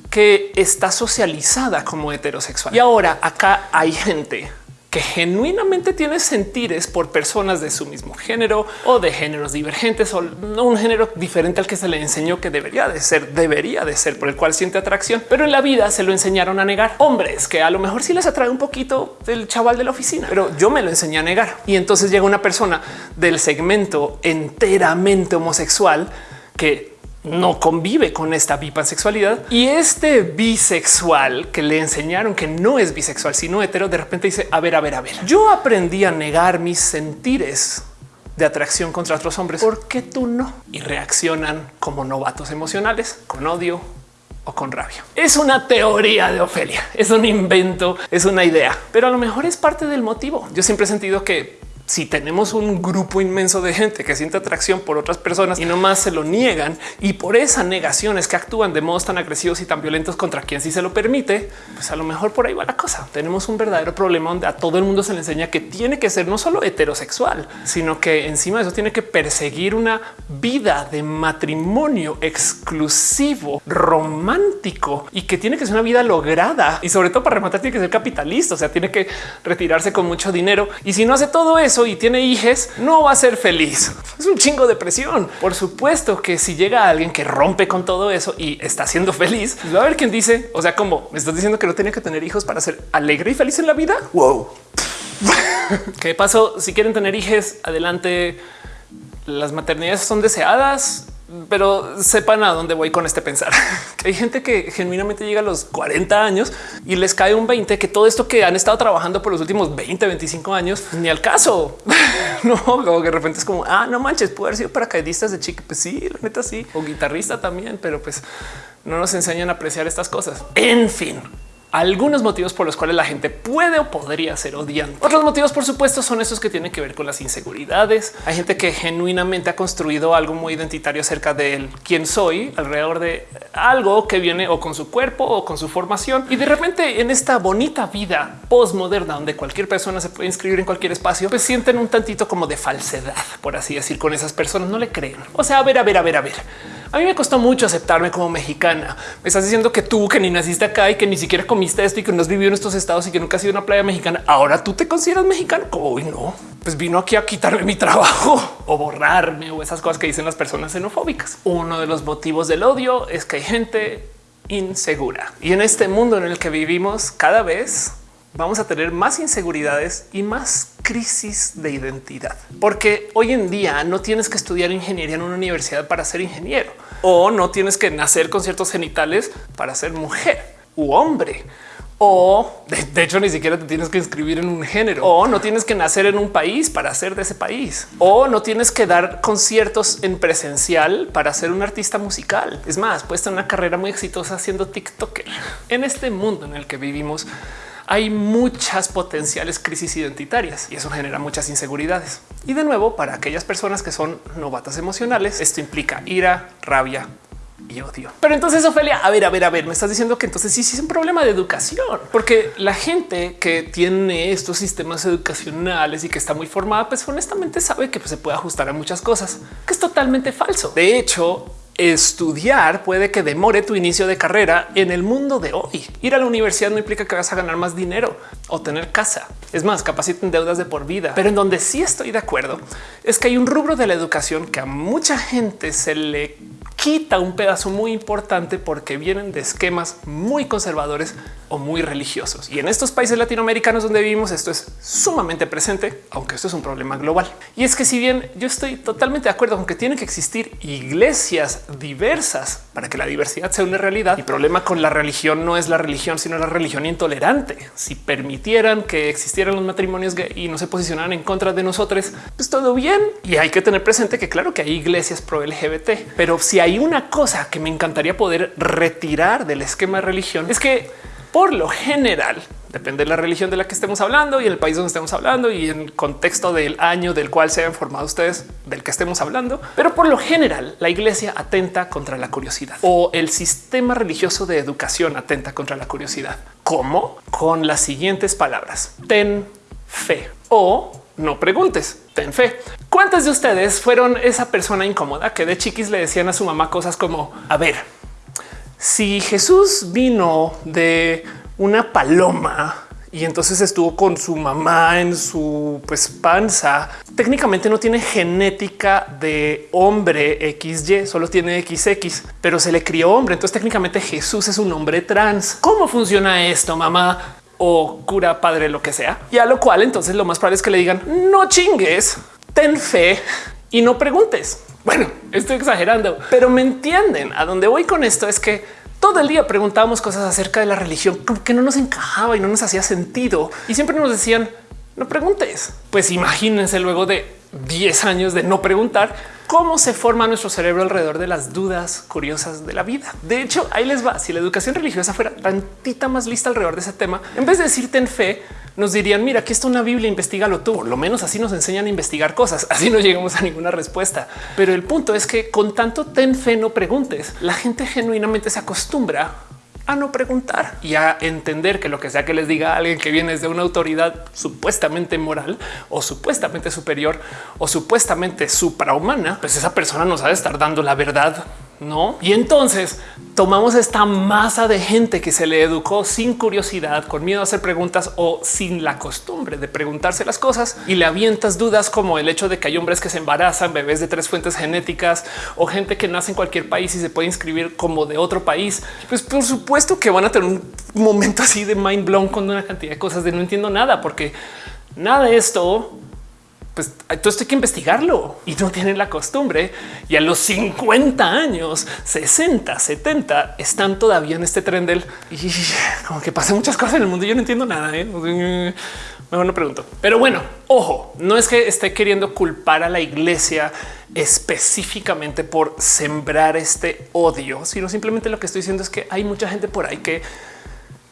que está socializada como heterosexual. Y ahora acá hay gente que genuinamente tiene sentires por personas de su mismo género o de géneros divergentes o no un género diferente al que se le enseñó que debería de ser, debería de ser por el cual siente atracción, pero en la vida se lo enseñaron a negar. Hombres que a lo mejor sí les atrae un poquito del chaval de la oficina, pero yo me lo enseñé a negar. Y entonces llega una persona del segmento enteramente homosexual que no convive con esta bipansexualidad y este bisexual que le enseñaron que no es bisexual, sino hetero, de repente dice, a ver, a ver, a ver, yo aprendí a negar mis sentires de atracción contra otros hombres. ¿Por qué tú no? Y reaccionan como novatos emocionales, con odio o con rabia. Es una teoría de Ofelia, es un invento, es una idea, pero a lo mejor es parte del motivo. Yo siempre he sentido que si tenemos un grupo inmenso de gente que siente atracción por otras personas y no más se lo niegan y por esa negación es que actúan de modos tan agresivos y tan violentos contra quien sí se lo permite, pues a lo mejor por ahí va la cosa. Tenemos un verdadero problema donde a todo el mundo se le enseña que tiene que ser no solo heterosexual, sino que encima de eso tiene que perseguir una vida de matrimonio exclusivo, romántico y que tiene que ser una vida lograda. Y sobre todo para rematar tiene que ser capitalista, o sea, tiene que retirarse con mucho dinero. Y si no hace todo eso, y tiene hijos, no va a ser feliz. Es un chingo de presión. Por supuesto que si llega alguien que rompe con todo eso y está siendo feliz, pues va a haber quien dice, o sea, como me estás diciendo que no tenía que tener hijos para ser alegre y feliz en la vida. Wow. ¿Qué pasó? Si quieren tener hijos, adelante. Las maternidades son deseadas pero sepan a dónde voy con este pensar. Hay gente que genuinamente llega a los 40 años y les cae un 20 que todo esto que han estado trabajando por los últimos 20, 25 años, ni al caso. no, como que de repente es como, ah, no manches, puede haber sido paracaidistas de chico. Pues sí, la neta sí, o guitarrista también, pero pues no nos enseñan a apreciar estas cosas. En fin, algunos motivos por los cuales la gente puede o podría ser odiante. Otros motivos, por supuesto, son esos que tienen que ver con las inseguridades. Hay gente que genuinamente ha construido algo muy identitario acerca de quién soy alrededor de algo que viene o con su cuerpo o con su formación. Y de repente en esta bonita vida postmoderna donde cualquier persona se puede inscribir en cualquier espacio, pues sienten un tantito como de falsedad, por así decir, con esas personas. No le creen. O sea, a ver, a ver, a ver, a ver. A mí me costó mucho aceptarme como mexicana. Me estás diciendo que tú que ni naciste acá y que ni siquiera comiste esto y que no has vivido en estos estados y que nunca has sido una playa mexicana. Ahora tú te consideras mexicano. Hoy no, pues vino aquí a quitarme mi trabajo o borrarme o esas cosas que dicen las personas xenofóbicas. Uno de los motivos del odio es que hay gente insegura y en este mundo en el que vivimos cada vez vamos a tener más inseguridades y más crisis de identidad, porque hoy en día no tienes que estudiar ingeniería en una universidad para ser ingeniero. O no tienes que nacer con ciertos genitales para ser mujer u hombre. O de, hecho ni siquiera te tienes que inscribir en un género. O no tienes que nacer en un país para ser de ese país. O no tienes que dar conciertos en presencial para ser un artista musical. Es más, puedes tener una carrera muy exitosa siendo TikToker. En este mundo en el que vivimos hay muchas potenciales crisis identitarias y eso genera muchas inseguridades. Y de nuevo, para aquellas personas que son novatas emocionales, esto implica ira, rabia, y odio. Pero entonces, Ofelia, a ver, a ver, a ver, me estás diciendo que entonces sí, sí es un problema de educación, porque la gente que tiene estos sistemas educacionales y que está muy formada, pues honestamente sabe que pues, se puede ajustar a muchas cosas, que es totalmente falso. De hecho, estudiar puede que demore tu inicio de carrera en el mundo de hoy. Ir a la universidad no implica que vas a ganar más dinero o tener casa. Es más, capaciten deudas de por vida. Pero en donde sí estoy de acuerdo es que hay un rubro de la educación que a mucha gente se le quita un pedazo muy importante porque vienen de esquemas muy conservadores o muy religiosos. Y en estos países latinoamericanos donde vivimos esto es sumamente presente, aunque esto es un problema global. Y es que si bien yo estoy totalmente de acuerdo con que tienen que existir iglesias diversas para que la diversidad sea una realidad, el problema con la religión no es la religión, sino la religión intolerante. Si permitieran que existieran los matrimonios gay y no se posicionaran en contra de nosotros, pues todo bien. Y hay que tener presente que claro que hay iglesias pro LGBT, pero si hay una cosa que me encantaría poder retirar del esquema de religión es que por lo general, depende de la religión de la que estemos hablando y el país donde estemos hablando y en el contexto del año del cual se han formado ustedes del que estemos hablando. Pero por lo general, la iglesia atenta contra la curiosidad o el sistema religioso de educación atenta contra la curiosidad. ¿Cómo? Con las siguientes palabras. Ten fe o no preguntes, ten fe. ¿Cuántas de ustedes fueron esa persona incómoda que de chiquis le decían a su mamá cosas como, a ver, si Jesús vino de una paloma y entonces estuvo con su mamá en su pues, panza, técnicamente no tiene genética de hombre XY, solo tiene XX, pero se le crió hombre. Entonces técnicamente Jesús es un hombre trans. ¿Cómo funciona esto, mamá? O cura padre, lo que sea. Y a lo cual entonces lo más probable es que le digan no chingues, ten fe y no preguntes. Bueno, estoy exagerando, pero me entienden. A dónde voy con esto es que todo el día preguntábamos cosas acerca de la religión que no nos encajaba y no nos hacía sentido. Y siempre nos decían, no preguntes. Pues imagínense luego de 10 años de no preguntar cómo se forma nuestro cerebro alrededor de las dudas curiosas de la vida. De hecho, ahí les va. Si la educación religiosa fuera tantita más lista alrededor de ese tema, en vez de decirte en fe, nos dirían, mira, aquí está una Biblia, investigalo tú. Por lo menos así nos enseñan a investigar cosas. Así no llegamos a ninguna respuesta. Pero el punto es que con tanto ten fe, no preguntes. La gente genuinamente se acostumbra a no preguntar. Y a entender que lo que sea que les diga alguien que viene de una autoridad supuestamente moral o supuestamente superior o supuestamente suprahumana, pues esa persona nos ha de estar dando la verdad no? Y entonces tomamos esta masa de gente que se le educó sin curiosidad, con miedo a hacer preguntas o sin la costumbre de preguntarse las cosas y le avientas dudas como el hecho de que hay hombres que se embarazan, bebés de tres fuentes genéticas o gente que nace en cualquier país y se puede inscribir como de otro país. Pues por supuesto que van a tener un momento así de mind blown con una cantidad de cosas de no entiendo nada, porque nada de esto pues todo esto hay que investigarlo y no tienen la costumbre. Y a los 50 años, 60, 70 están todavía en este tren del y como que pasan muchas cosas en el mundo. Yo no entiendo nada. ¿eh? Mejor no pregunto, pero bueno, ojo, no es que esté queriendo culpar a la iglesia específicamente por sembrar este odio, sino simplemente lo que estoy diciendo es que hay mucha gente por ahí que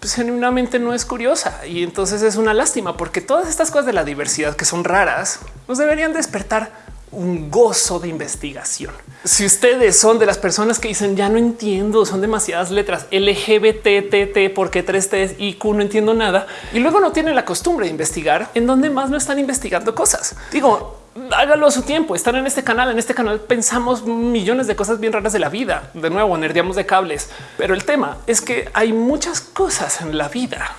pues, genuinamente no es curiosa y entonces es una lástima porque todas estas cosas de la diversidad que son raras nos deberían despertar un gozo de investigación. Si ustedes son de las personas que dicen ya no entiendo, son demasiadas letras LGBT, TT, porque tres T y Q no entiendo nada y luego no tienen la costumbre de investigar en donde más no están investigando cosas. Digo, hágalo a su tiempo. Están en este canal. En este canal pensamos millones de cosas bien raras de la vida. De nuevo, nerdeamos de cables. Pero el tema es que hay muchas cosas en la vida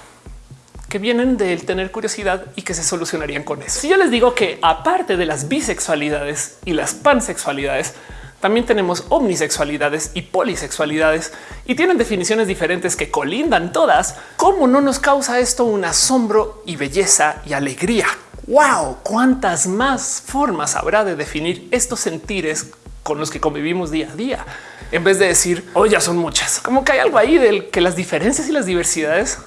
que vienen del tener curiosidad y que se solucionarían con eso. Si yo les digo que aparte de las bisexualidades y las pansexualidades, también tenemos omnisexualidades y polisexualidades y tienen definiciones diferentes que colindan todas. ¿Cómo no nos causa esto un asombro y belleza y alegría? Wow, cuántas más formas habrá de definir estos sentires con los que convivimos día a día, en vez de decir, oh, ya son muchas. Como que hay algo ahí del que las diferencias y las diversidades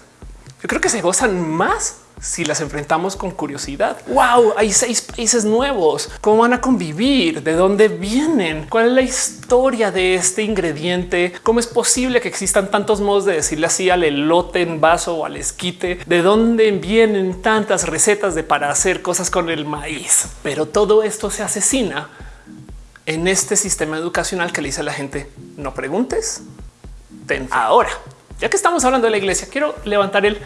yo creo que se gozan más si las enfrentamos con curiosidad. Wow, hay seis países nuevos. ¿Cómo van a convivir? ¿De dónde vienen? ¿Cuál es la historia de este ingrediente? ¿Cómo es posible que existan tantos modos de decirle así al elote en vaso o al esquite? ¿De dónde vienen tantas recetas de para hacer cosas con el maíz? Pero todo esto se asesina en este sistema educacional que le dice a la gente no preguntes. Ahora, ya que estamos hablando de la iglesia, quiero levantar el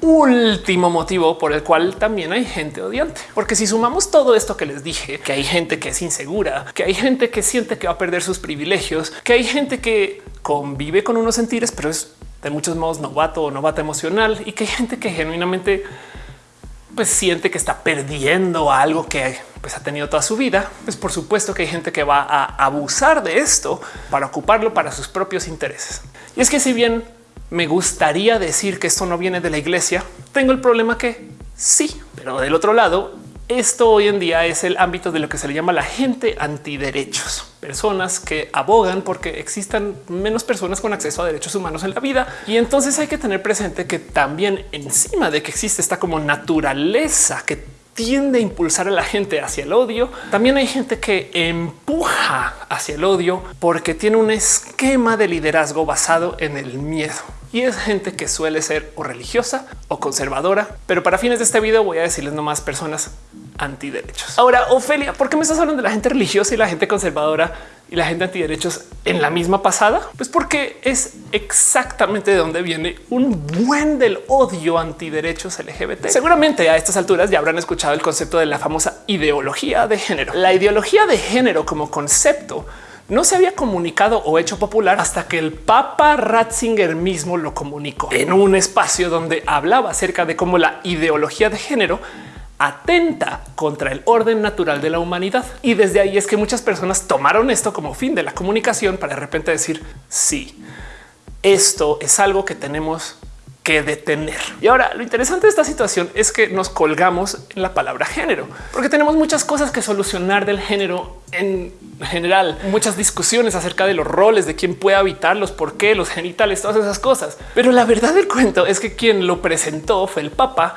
último motivo por el cual también hay gente odiante. Porque si sumamos todo esto que les dije, que hay gente que es insegura, que hay gente que siente que va a perder sus privilegios, que hay gente que convive con unos sentires, pero es de muchos modos novato o novata emocional y que hay gente que genuinamente pues siente que está perdiendo algo que pues, ha tenido toda su vida, pues por supuesto que hay gente que va a abusar de esto para ocuparlo para sus propios intereses. Y es que si bien me gustaría decir que esto no viene de la iglesia. Tengo el problema que sí, pero del otro lado, esto hoy en día es el ámbito de lo que se le llama la gente antiderechos, personas que abogan porque existan menos personas con acceso a derechos humanos en la vida. Y entonces hay que tener presente que también encima de que existe esta como naturaleza que tiende a impulsar a la gente hacia el odio. También hay gente que empuja hacia el odio porque tiene un esquema de liderazgo basado en el miedo. Y es gente que suele ser o religiosa o conservadora. Pero para fines de este video voy a decirles nomás personas antiderechos. Ahora, Ofelia, ¿por qué me estás hablando de la gente religiosa y la gente conservadora y la gente antiderechos en la misma pasada? Pues porque es exactamente de donde viene un buen del odio antiderechos LGBT. Seguramente a estas alturas ya habrán escuchado el concepto de la famosa ideología de género. La ideología de género como concepto no se había comunicado o hecho popular hasta que el Papa Ratzinger mismo lo comunicó en un espacio donde hablaba acerca de cómo la ideología de género atenta contra el orden natural de la humanidad. Y desde ahí es que muchas personas tomaron esto como fin de la comunicación para de repente decir sí, esto es algo que tenemos que detener. Y ahora lo interesante de esta situación es que nos colgamos en la palabra género, porque tenemos muchas cosas que solucionar del género en general, muchas discusiones acerca de los roles, de quién puede habitarlos, por qué, los genitales, todas esas cosas. Pero la verdad del cuento es que quien lo presentó fue el Papa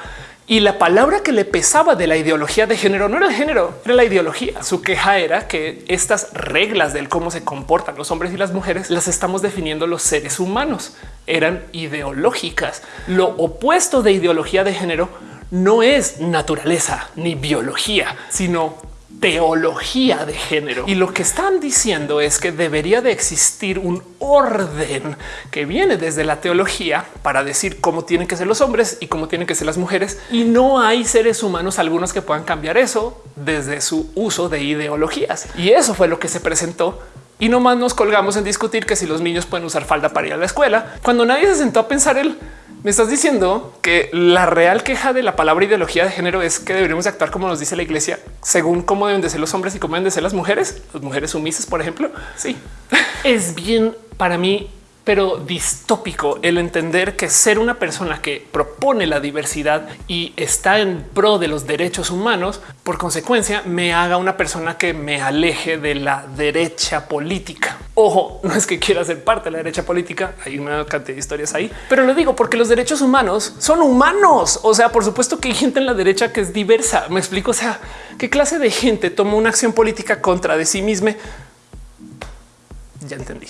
y la palabra que le pesaba de la ideología de género no era el género, era la ideología. Su queja era que estas reglas del cómo se comportan los hombres y las mujeres las estamos definiendo los seres humanos. Eran ideológicas. Lo opuesto de ideología de género no es naturaleza ni biología, sino teología de género. Y lo que están diciendo es que debería de existir un orden que viene desde la teología para decir cómo tienen que ser los hombres y cómo tienen que ser las mujeres. Y no hay seres humanos algunos que puedan cambiar eso desde su uso de ideologías. Y eso fue lo que se presentó y no más nos colgamos en discutir que si los niños pueden usar falda para ir a la escuela, cuando nadie se sentó a pensar el me estás diciendo que la real queja de la palabra ideología de género es que deberíamos actuar como nos dice la iglesia, según cómo deben de ser los hombres y cómo deben de ser las mujeres, las mujeres sumisas, por ejemplo. Sí, es bien para mí pero distópico el entender que ser una persona que propone la diversidad y está en pro de los derechos humanos, por consecuencia me haga una persona que me aleje de la derecha política. Ojo, no es que quiera ser parte de la derecha política, hay una cantidad de historias ahí, pero lo digo porque los derechos humanos son humanos. O sea, por supuesto que hay gente en la derecha que es diversa. Me explico, o sea, qué clase de gente toma una acción política contra de sí misma. Ya entendí.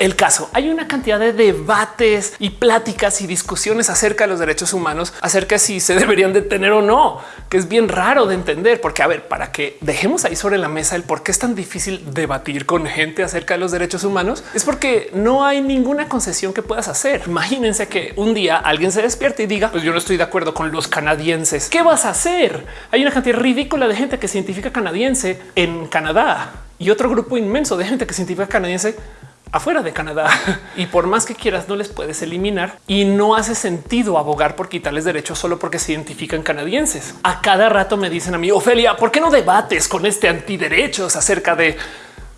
El caso. Hay una cantidad de debates y pláticas y discusiones acerca de los derechos humanos, acerca de si se deberían detener o no, que es bien raro de entender, porque a ver, para que dejemos ahí sobre la mesa el por qué es tan difícil debatir con gente acerca de los derechos humanos, es porque no hay ninguna concesión que puedas hacer. Imagínense que un día alguien se despierte y diga, pues yo no estoy de acuerdo con los canadienses. ¿Qué vas a hacer? Hay una cantidad ridícula de gente que se identifica canadiense en Canadá y otro grupo inmenso de gente que se identifica canadiense afuera de Canadá y por más que quieras no les puedes eliminar y no hace sentido abogar por quitarles derechos solo porque se identifican canadienses. A cada rato me dicen a mí, Ofelia, ¿por qué no debates con este antiderechos acerca de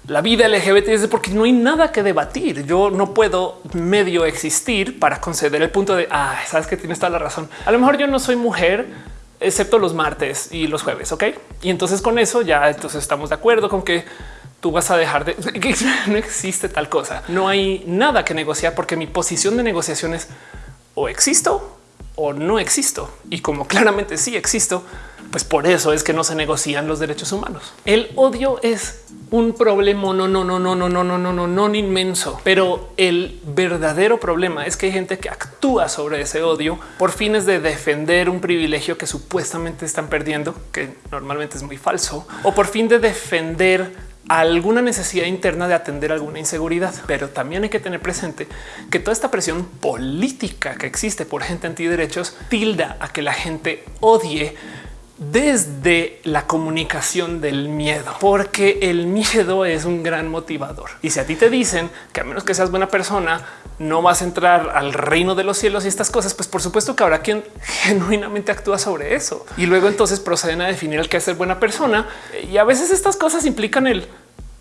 la vida LGBT? Es porque no hay nada que debatir. Yo no puedo medio existir para conceder el punto de, ah, sabes que tienes toda la razón. A lo mejor yo no soy mujer, excepto los martes y los jueves. Ok. Y entonces con eso ya entonces estamos de acuerdo con que tú vas a dejar de no existe tal cosa. No hay nada que negociar porque mi posición de negociación es o existo o no existo. Y como claramente sí existo, pues por eso es que no se negocian los derechos humanos. El odio es un problema no, no, no, no, no, no, no, no, no, no inmenso. Pero el verdadero problema es que hay gente que actúa sobre ese odio por fines de defender un privilegio que supuestamente están perdiendo, que normalmente es muy falso, o por fin de defender alguna necesidad interna de atender alguna inseguridad. Pero también hay que tener presente que toda esta presión política que existe por gente antiderechos tilda a que la gente odie desde la comunicación del miedo, porque el miedo es un gran motivador. Y si a ti te dicen que a menos que seas buena persona, no vas a entrar al reino de los cielos y estas cosas, pues por supuesto que habrá quien genuinamente actúa sobre eso. Y luego entonces proceden a definir el que es ser buena persona. Y a veces estas cosas implican el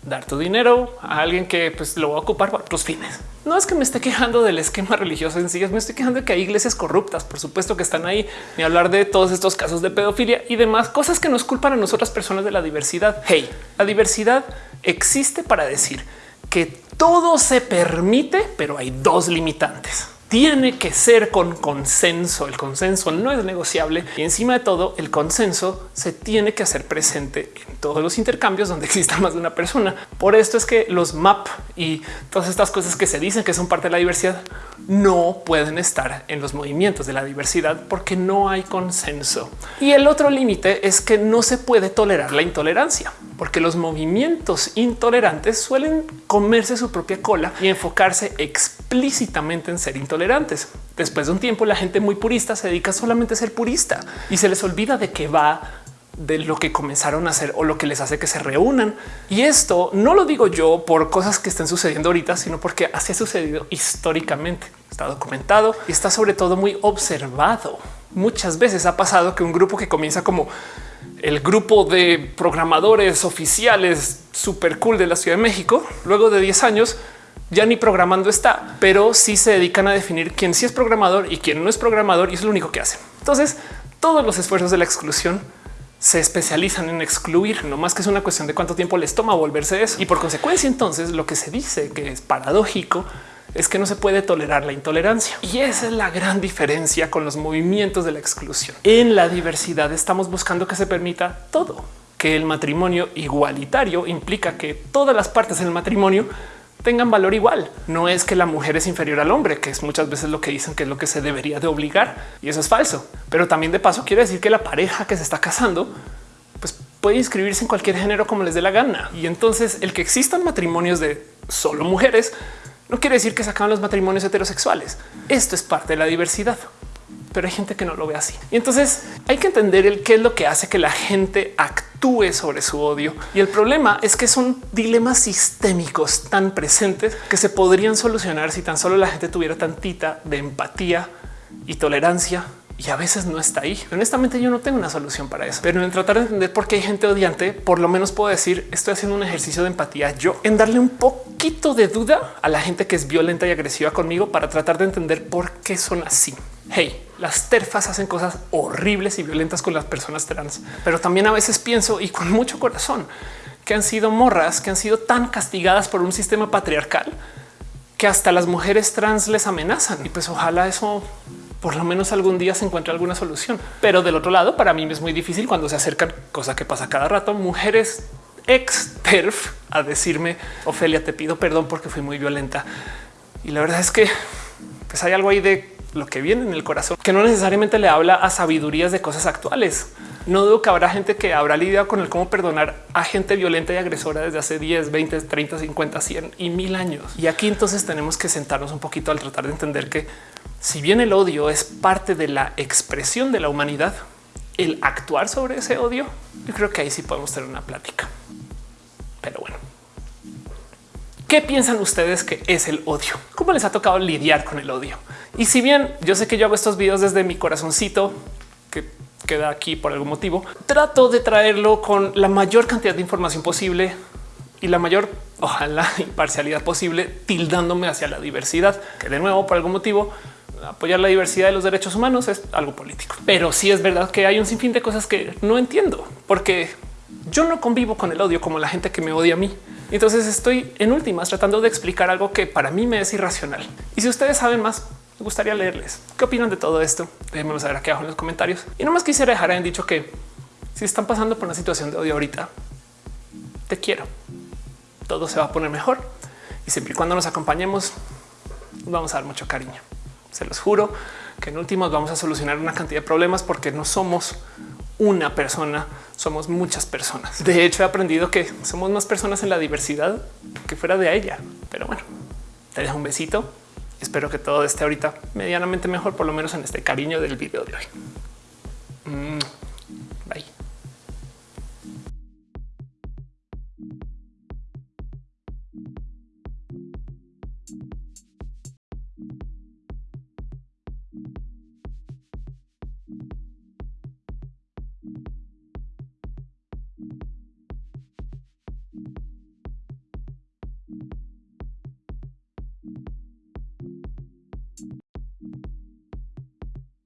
dar tu dinero a alguien que pues, lo va a ocupar para otros fines. No es que me esté quejando del esquema religioso en sí, me estoy quejando de que hay iglesias corruptas, por supuesto que están ahí, ni hablar de todos estos casos de pedofilia y demás cosas que nos culpan a nosotras personas de la diversidad. Hey, la diversidad existe para decir que todo se permite, pero hay dos limitantes tiene que ser con consenso. El consenso no es negociable y encima de todo el consenso se tiene que hacer presente en todos los intercambios donde exista más de una persona. Por esto es que los MAP y todas estas cosas que se dicen que son parte de la diversidad no pueden estar en los movimientos de la diversidad porque no hay consenso. Y el otro límite es que no se puede tolerar la intolerancia porque los movimientos intolerantes suelen comerse su propia cola y enfocarse explícitamente en ser intolerantes Después de un tiempo, la gente muy purista se dedica solamente a ser purista y se les olvida de que va de lo que comenzaron a hacer o lo que les hace que se reúnan. Y esto no lo digo yo por cosas que estén sucediendo ahorita, sino porque así ha sucedido históricamente. Está documentado y está sobre todo muy observado. Muchas veces ha pasado que un grupo que comienza como el grupo de programadores oficiales super cool de la Ciudad de México, luego de 10 años ya ni programando está, pero sí se dedican a definir quién sí es programador y quién no es programador y es lo único que hacen. Entonces, todos los esfuerzos de la exclusión se especializan en excluir, no más que es una cuestión de cuánto tiempo les toma volverse eso. Y por consecuencia, entonces lo que se dice que es paradójico es que no se puede tolerar la intolerancia. Y esa es la gran diferencia con los movimientos de la exclusión. En la diversidad estamos buscando que se permita todo, que el matrimonio igualitario implica que todas las partes del matrimonio tengan valor igual. No es que la mujer es inferior al hombre, que es muchas veces lo que dicen que es lo que se debería de obligar y eso es falso. Pero también de paso quiere decir que la pareja que se está casando pues puede inscribirse en cualquier género como les dé la gana. Y entonces el que existan matrimonios de solo mujeres no quiere decir que se acaban los matrimonios heterosexuales. Esto es parte de la diversidad pero hay gente que no lo ve así. Y entonces hay que entender el qué es lo que hace que la gente actúe sobre su odio. Y el problema es que son dilemas sistémicos tan presentes que se podrían solucionar si tan solo la gente tuviera tantita de empatía y tolerancia y a veces no está ahí. Honestamente, yo no tengo una solución para eso, pero en tratar de entender por qué hay gente odiante, por lo menos puedo decir estoy haciendo un ejercicio de empatía yo en darle un poquito de duda a la gente que es violenta y agresiva conmigo para tratar de entender por qué son así. Hey, las terfas hacen cosas horribles y violentas con las personas trans, pero también a veces pienso y con mucho corazón que han sido morras que han sido tan castigadas por un sistema patriarcal que hasta las mujeres trans les amenazan y pues ojalá eso por lo menos algún día se encuentre alguna solución. Pero del otro lado, para mí es muy difícil cuando se acercan, cosa que pasa cada rato, mujeres ex perf a decirme, Ofelia, te pido perdón porque fui muy violenta. Y la verdad es que pues hay algo ahí de lo que viene en el corazón, que no necesariamente le habla a sabidurías de cosas actuales. No dudo que habrá gente que habrá lidiado con el cómo perdonar a gente violenta y agresora desde hace 10, 20, 30, 50, 100 y mil años. Y aquí entonces tenemos que sentarnos un poquito al tratar de entender que si bien el odio es parte de la expresión de la humanidad, el actuar sobre ese odio, yo creo que ahí sí podemos tener una plática. Pero bueno, ¿qué piensan ustedes que es el odio? ¿Cómo les ha tocado lidiar con el odio? Y si bien yo sé que yo hago estos videos desde mi corazoncito, que queda aquí por algún motivo, trato de traerlo con la mayor cantidad de información posible y la mayor, ojalá, imparcialidad posible, tildándome hacia la diversidad, que de nuevo, por algún motivo, apoyar la diversidad de los derechos humanos es algo político. Pero sí es verdad que hay un sinfín de cosas que no entiendo, porque yo no convivo con el odio como la gente que me odia a mí. Entonces estoy en últimas tratando de explicar algo que para mí me es irracional. Y si ustedes saben más, me gustaría leerles qué opinan de todo esto. Déjenmelo saber aquí abajo en los comentarios. Y nomás quisiera dejar en dicho que si están pasando por una situación de odio ahorita, te quiero. Todo se va a poner mejor y siempre y cuando nos acompañemos, vamos a dar mucho cariño. Se los juro que en últimos vamos a solucionar una cantidad de problemas porque no somos una persona, somos muchas personas. De hecho, he aprendido que somos más personas en la diversidad que fuera de ella. Pero bueno, te dejo un besito. Espero que todo esté ahorita medianamente mejor, por lo menos en este cariño del video de hoy. Mm, bye.